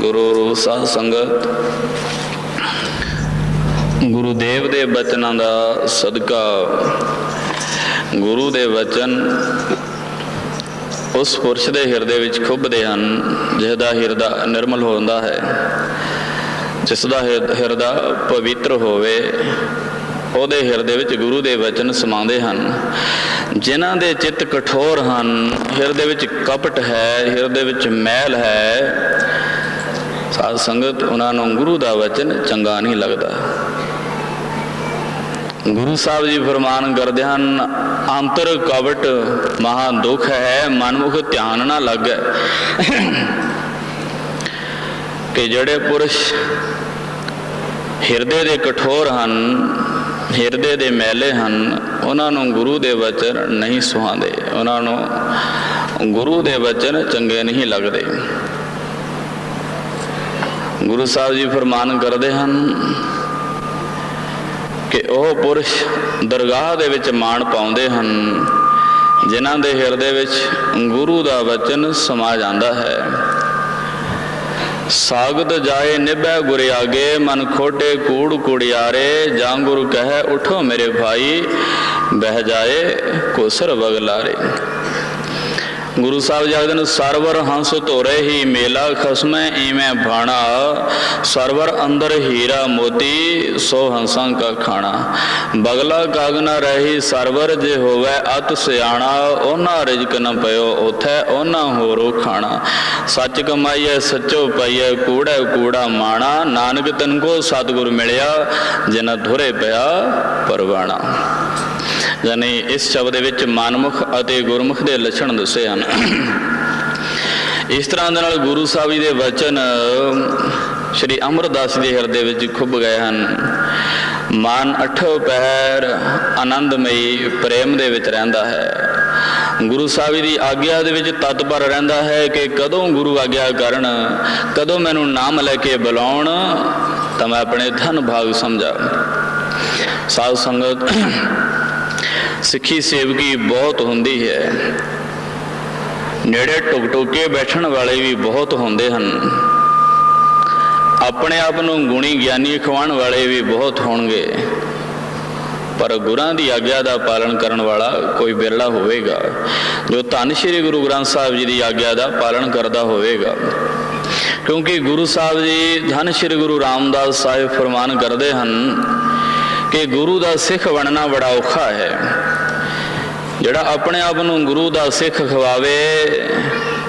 ਗੁਰੂ ਰੂ ਸਾਧ ਸੰਗਤ, ਗੁਰੂ ਦੇਵ ਦੇ ਬਚਨਾਂ ਦਾ ਸਦਕਾ, ਗੁਰੂ ਦੇ ਵਚਨ ਉਸ ਪੁਰਸ਼ ਦੇ ਹਿਰਦੇ ਵਿੱਚ ਖੁੱਭਦੇ ਹਨ, ਜਿਸ ਹਿਰਦਾ ਨਿਰਮਲ ਹੁੰਦਾ ਹੈ। ਜਿਸ ਦਾ ਹਿਰਦਾ ਪਵਿੱਤਰ ਹੋਵੇ, ਉਹਦੇ ਹਿਰਦੇ ਵਿੱਚ ਗੁਰੂ ਦੇ ਵਚਨ ਸਮਾਉਂਦੇ ਹਨ। ਜਿਨ੍ਹਾਂ ਦੇ ਚਿੱਤ ਕਠੋਰ ਹਨ, ਹਿਰਦੇ ਵਿੱਚ ਕਪਟ ਹੈ, ਹਿਰਦੇ ਵਿੱਚ ਮੈਲ ਹੈ ਸਾਧ ਸੰਗਤ, ਉਹਨਾਂ ਨੂੰ ਗੁਰੂ ਦਾ ਵਚਨ ਚੰਗਾ ਨਹੀਂ ਲੱਗਦਾ। ਗੁਰੂ ਸਾਹਿਬ ਜੀ ਫਰਮਾਨ ਕਰਦੇ ਹਨ, ਅੰਤਰ ਕਵਟ ਮਹਾ ਦੁਖ ਹੈ, ਮਨਮੁਖ ਧਿਆਨ ਨਾ ਲੱਗੈ। ਕਿ ਜਿਹੜੇ ਪੁਰਸ਼ ਹਿਰਦੇ ਦੇ ਕਠੋਰ ਹਨ, ਹਿਰਦੇ ਦੇ ਮੈਲੇ ਹਨ, ਉਹਨਾਂ ਨੂੰ ਗੁਰੂ ਦੇ ਵਚਨ ਨਹੀਂ ਸੁਹਾਉਂਦੇ। ਉਹਨਾਂ ਨੂੰ ਗੁਰੂ ਦੇ ਵਚਨ ਚੰਗੇ ਨਹੀਂ ਲੱਗਦੇ। ਗੁਰੂ ਸਾਹਿਬ ਜੀ ਫਰਮਾਨ ਕਰਦੇ ਹਨ ਕਿ ਉਹ ਪੁਰਸ਼ ਦਰਗਾਹ ਦੇ ਵਿੱਚ ਮਾਣ ਪਾਉਂਦੇ ਹਨ, ਜਿਨ੍ਹਾਂ ਦੇ ਹਿਰਦੇ ਵਿੱਚ ਗੁਰੂ ਦਾ ਵਚਨ ਸਮਾ ਜਾਂਦਾ ਹੈ। ਸਾਗਤ ਜਾਏ ਨਿਭੈ ਗੁਰ ਆਗੇ, ਮਨ ਖੋਟੇ ਕੂੜ ਕੁੜਿਆਰੇ, ਜਾਂ ਗੁਰੂ ਕਹੈ, ਉਠੋ ਮੇਰੇ ਭਾਈ, ਬਹਿ ਜਾਏ ਕੋਸਰ ਬਗਲਾਰੇ ਗੁਰੂ ਸਾਹਿਬ ਜਗਦਨ ਨੇ, ਸਰਵਰ ਹੰਸ ਧੋਰੇ ਹੀ ਮੇਲਾ ਖਸਮੈ ਈਵੇਂ ਭਾਣਾ। ਸਰਵਰ ਅੰਦਰ ਹੀਰਾ ਮੋਤੀ, ਸੋ ਹੰਸਾਂ ਕਾ ਖਾਣਾ। ਬਗਲਾ ਕਾਗ ਨਾ ਰਹੀ, ਸਰਵਰ ਜੇ ਹੋਵੇ ਅਤ ਸਿਆਣਾ। ਉਹਨਾਂ ਰਿਜਕ ਨ ਪਇਓ, ਉਥੈ ਉਹਨਾਂ ਹੋਰੋ ਖਾਣਾ। ਸੱਚ ਕਮਾਈਐ, ਸੱਚੋ ਪਾਈਐ, ਕੂੜਾ ਕੂੜਾ ਮਾਣਾ। ਨਾਨਕ ਤਨ ਕੋ ਸਤਿਗੁਰ ਮਿਲਿਆ ਜਿਨ ਧੁਰੇ ਪਿਆ ਪਰਵਾਣਾ। ਯਾਨੀ ਇਸ ਸ਼ਬਦ ਦੇ ਵਿੱਚ ਮਨਮੁਖ ਅਤੇ ਗੁਰਮੁਖ ਦੇ ਲੱਛਣ ਦੱਸੇ ਹਨ। ਇਸ ਤਰ੍ਹਾਂ ਦੇ ਨਾਲ ਗੁਰੂ ਸਾਹਿਬ ਜੀ ਦੇ ਵਚਨ, ਸ਼੍ਰੀ ਅਮਰਦਾਸ ਦੇ ਹਿਰਦੇ ਵਿੱਚ ਖੁੱਭ ਗਏ ਹਨ। ਮਨ ਅਠੋ ਪਹਿਰ ਆਨੰਦਮਈ ਪ੍ਰੇਮ ਦੇ ਵਿੱਚ ਰਹਿੰਦਾ ਹੈ। ਗੁਰੂ ਸਾਹਿਬ ਜੀ ਦੀ ਆਗਿਆ ਦੇ ਵਿੱਚ ਤਤਪਰ ਰਹਿੰਦਾ ਹੈ ਕਿ ਕਦੋਂ ਗੁਰੂ ਆਗਿਆ ਕਰਨ, ਕਦੋਂ ਮੈਨੂੰ ਨਾਮ ਲੈ ਕੇ ਬੁਲਾਉਣ, ਤਾਂ ਮੈਂ ਆਪਣੇ ਧਨ ਭਾਗ ਸਮਝਾ। ਸਾਧ ਸੰਗਤ ਸਿੱਖੀ ਸੇਵਕੀ ਬਹੁਤ ਹੁੰਦੀ ਹੈ। ਨੇੜੇ ਟੁਕ ਟੁਕ ਕੇ ਬੈਠਣ ਵਾਲੇ ਵੀ ਬਹੁਤ ਹੁੰਦੇ ਹਨ। ਆਪਣੇ ਆਪ ਨੂੰ ਗੁਣੀ ਗਿਆਨੀ ਖਵਾਉਣ ਵਾਲੇ ਵੀ ਬਹੁਤ ਹੋਣਗੇ। ਪਰ ਗੁਰਾਂ ਦੀ ਆਗਿਆ ਦਾ ਪਾਲਣ ਕਰਨ ਵਾਲਾ ਕੋਈ ਬਿਰਲਾ ਹੋਵੇਗਾ। ਜੋ ਧੰਨ ਸ਼੍ਰੀ ਗੁਰੂ ਗ੍ਰੰਥ ਸਾਹਿਬ ਜੀ ਦੀ ਆਗਿਆ ਦਾ ਪਾਲਣ ਕਰਦਾ ਹੋਵੇਗਾ। ਕਿਉਂਕਿ ਗੁਰੂ ਸਾਹਿਬ ਜੀ, ਧੰਨ ਸ਼੍ਰੀ ਗੁਰੂ ਰਾਮਦਾਸ ਸਾਹਿਬ ਫਰਮਾਨ ਕਰਦੇ ਹਨ ਕਿ ਗੁਰੂ ਦਾ ਸਿੱਖ ਬਣਨਾ ਬੜਾ ਔਖਾ ਹੈ। ਜਿਹੜਾ ਆਪਣੇ ਆਪ ਨੂੰ ਗੁਰੂ ਦਾ ਸਿੱਖ ਖਵਾਵੇ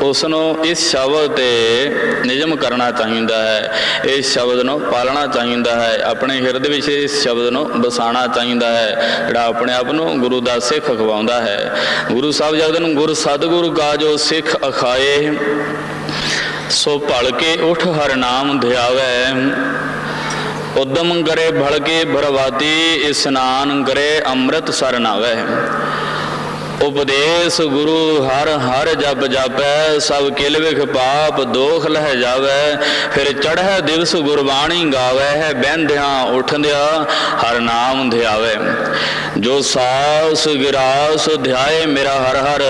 ਉਸ ਨੂੰ ਇਸ ਸ਼ਬਦ ਤੇ ਨਿਯਮ ਕਰਨਾ ਚਾਹੀਦਾ ਹੈ। ਇਸ ਸ਼ਬਦ ਨੂੰ ਪਾਲਣਾ ਚਾਹੀਦਾ ਹੈ। ਆਪਣੇ ਹਿਰਦੇ ਵਿੱਚ ਇਸ ਸ਼ਬਦ ਨੂੰ ਬਸਾਣਾ ਚਾਹੀਦਾ ਹੈ। ਜਿਹੜਾ ਆਪਣੇ ਆਪ ਨੂੰ ਗੁਰੂ ਦਾ ਸਿੱਖ ਖਵਾਉਂਦਾ ਹੈ। ਗੁਰੂ ਸਾਹਿਬ ਜਗਤ ਨੂੰ ਗੁਰ ਸਤਿਗੁਰੂ ਕਾ ਜੋ ਸਿੱਖ ਅਖਾਏ, ਸੋ ਭਲ ਕੇ ਉਠ ਹਰ ਨਾਮ ਧਿਆਵੇ। ਉਦਮ ਕਰੇ ਭਲਕੇ ਭਰਵਾਤੀ ਇਸਨਾਨ ਕਰੇ ਅੰਮ੍ਰਿਤ ਸਰਨਾਵੇ ਉਪਦੇਸ਼ ਗੁਰੂ ਹਰ ਹਰ ਜਪ ਜਾਪੈ, ਸਭ ਕਿਲ ਵਿਖ ਪਾਪ, ਦੋਖ ਲਹਿ ਜਾਵੇ। ਫਿਰ ਚੜ੍ਹੈ ਦਿਵਸ ਗੁਰਬਾਣੀ ਗਾਵੇ, ਹੈ ਬਹਿੰਦਿਆਂ ਉਠਦਿਆਂ ਹਰ ਨਾਮ ਧਿਆਵੇ। ਜੋ ਸਾਸ ਗਿਰਾਸ ਧਿਆਏ ਮੇਰਾ ਹਰ ਹਰ।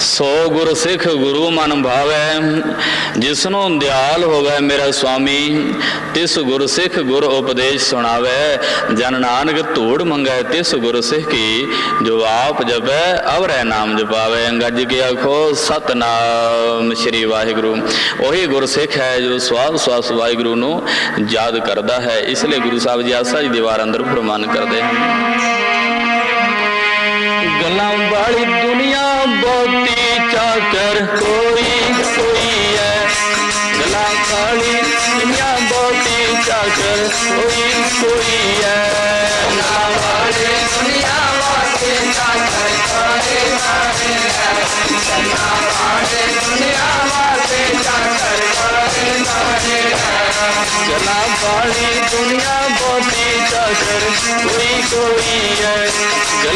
ਸੋ ਗੁਰ ਸਿੱਖ ਗੁਰੂ ਮਨ ਭਾਵੈ, ਜਿਸਨੂੰ ਦਿਆਲ ਹੋਵੇ ਮੇਰਾ ਸੁਆਮੀ, ਤਿਸ ਗੁਰ ਸਿੱਖ ਗੁਰ ਉਪਦੇਸ਼ ਸੁਣਾਵੇ। ਜਨ ਨਾਨਕ ਧੂੜ ਮੰਗੈ, ਤਿਸ ਗੁਰ ਸਿੱਖ ਕੀ ਜੋ ਆਪ ਜਪੈ, ਅਵਰੈ ਨਾਮ ਜਪਾਵੇ। ਗੱਜ ਕੇ ਆਖੋ, ਸਤਨਾਮ ਸ੍ਰੀ ਵਾਹਿਗੁਰੂ। ਉਹੀ ਗੁਰ ਸਿੱਖ ਹੈ ਜੋ ਸਵਾਸ ਸਵਾਸ ਵਾਹਿਗੁਰੂ ਨੂੰ ਯਾਦ ਕਰਦਾ ਹੈ। ਇਸ ਲਈ ਗੁਰੂ ਸਾਹਿਬ ਜੀ ਆਸਾ ਜੀ ਦੀਵਾਰ ਅੰਦਰ ਫਰਮਾਨ ਕਰਦੇ ਹਨ। ਗੱਲਾਂ ਵਾਲੀ ਦੁਨੀਆ ਬਹੁਤੀ ਚਾਕਰ ਕੋਈ ਕੋਈ ਹੈ ਗੱਲਾਂ ਵਾਲੀ ਦੁਨੀਆ ਬਹੁਤੀ ਚਾਕਰ ਕੋਈ ਕੋਈ ਹੈ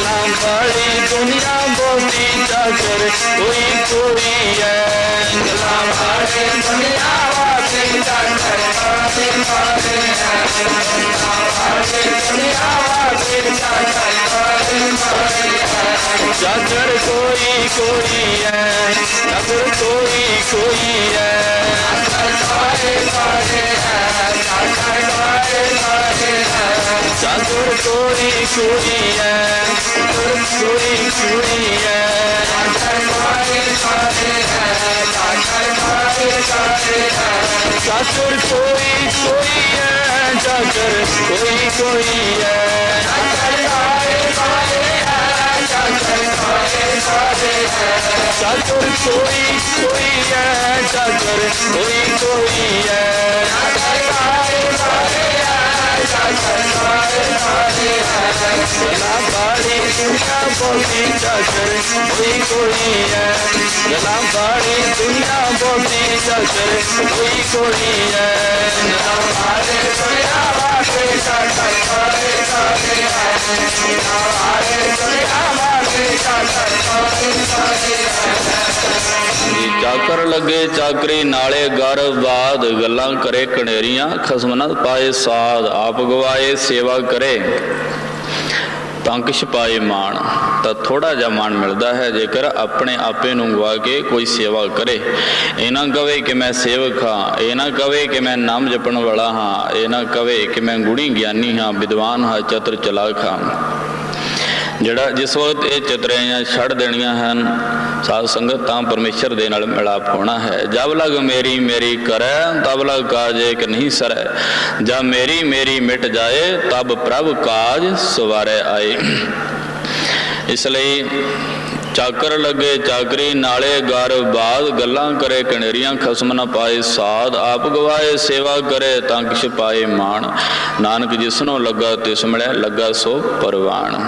हमारी दुनिया बोती जाकर कोई कोई है हमारी दुनिया बोती जाकर कोई कोई है हमारी दुनिया बोती जाकर कोई कोई है जाकर कोई कोई है जाकर कोई कोई है जाकर कोई कोई है ਕੋਈ ਕੋਈ ਹੈ ਚਾਕਰ ਕੋਈ ਕੋਈ ਹੈ ਚਾਕਰ ਕੋਈ ਕੋਈ ਹੈ ਕੋਈ ਐ ਚਾਕਰ ਕੋਈ ਕੋਈ ਐ ਚਾਕਰ ਕੋਈ ਕੋਈ ਐ ਚਾਕਰ ਕੋਈ ਕੋਈ ਐ ਚਾਕਰ ਕੋਈ ਕੋਈ ਐ ਚਾਕਰ ਕੋਈ ਕੋਈ ਐ ਬਾੜੀ ਦੁਨੀਆ ਬੋਲੀ ਚਾਕਰ ਕੋਈ ਕੋਈ ਐ ਗਲਾ ਬਾੜੀ ਦੁਨੀਆ ਬੋਲੀ ਚਾਕਰ ਕੋਈ ਕੋਈ ਐ ਗਲਾ ਬਾੜੀ ਦੁਨੀਆ ਬੋਲੀ ਚਾਕਰ ਜੀ ਚਾਕਰ ਲੱਗੇ ਚਾਕਰੀ, ਨਾਲੇ ਗਰ ਬਾਦ ਗੱਲਾਂ ਕਰੇ ਕਣੇਰੀਆਂ ਖਸਮ ਨਾ ਪਾਏ ਸਾਧ ਆਪ ਗਵਾਏ ਸੇਵਾ ਕਰੇ। ਤੰਕ ਛਪਾਏ ਮਾਣ, ਤਾਂ ਥੋੜਾ ਜਿਹਾ ਮਾਣ ਮਿਲਦਾ ਹੈ, ਜੇਕਰ ਆਪਣੇ ਆਪੇ ਨੂੰ ਗਵਾ ਕੇ ਕੋਈ ਸੇਵਾ ਕਰੇ। ਇਹ ਨਾ ਕਵੇ ਕਿ ਮੈਂ ਸੇਵਕ ਹਾਂ, ਇਹ ਨਾ ਕਵੇ ਕਿ ਮੈਂ ਨਾਮ ਜਪਣ ਵਾਲਾ ਹਾਂ, ਇਹ ਨਾ ਕਵੇ ਕਿ ਮੈਂ ਗੁਣੀ ਗਿਆਨੀ ਹਾਂ, ਵਿਦਵਾਨ ਹਾਂ, ਚਤੁਰ ਚਲਾਕ ਹਾਂ। ਜਿਹੜਾ ਜਿਸ ਵਕਤ ਇਹ ਚਤਰਾਈਆਂ ਛੱਡ ਦੇਣੀਆਂ ਹਨ, ਸਾਧ ਸੰਗਤ ਤਾਂ ਪਰਮੇਸ਼ਰ ਦੇ ਨਾਲ ਮਿਲਾਪ ਹੋਣਾ ਹੈ। ਜਬ ਲਗ ਮੇਰੀ ਮੇਰੀ ਕਰੈ, ਤਬ ਲਗ ਕਾਜੇ ਕਿ ਨਹੀਂ ਸਰੈ। ਜਬ ਮੇਰੀ ਮੇਰੀ ਮਿਟ ਜਾਏ, ਤਬ ਪ੍ਰਭ ਕਾਜ ਸਵਾਰੇ ਆਏ। ਇਸ ਲਈ ਚਾਕਰ ਲੱਗੇ ਚਾਕਰੀ, ਨਾਲੇ ਗਰ ਬਾਦ ਗੱਲਾਂ ਕਰੇ ਕਣੇਰੀਆਂ ਖਸਮ ਨਾ ਪਾਏ, ਸਾਧ ਆਪ ਗਵਾਏ, ਸੇਵਾ ਕਰੇ ਤਾਂ ਕਿਛ ਪਾਏ ਮਾਣ। ਨਾਨਕ ਜਿਸਨੋਂ ਲੱਗਾ ਤਿਸ ਮਿਲੈ, ਲੱਗਾ ਸੋ ਪਰਵਾਣ।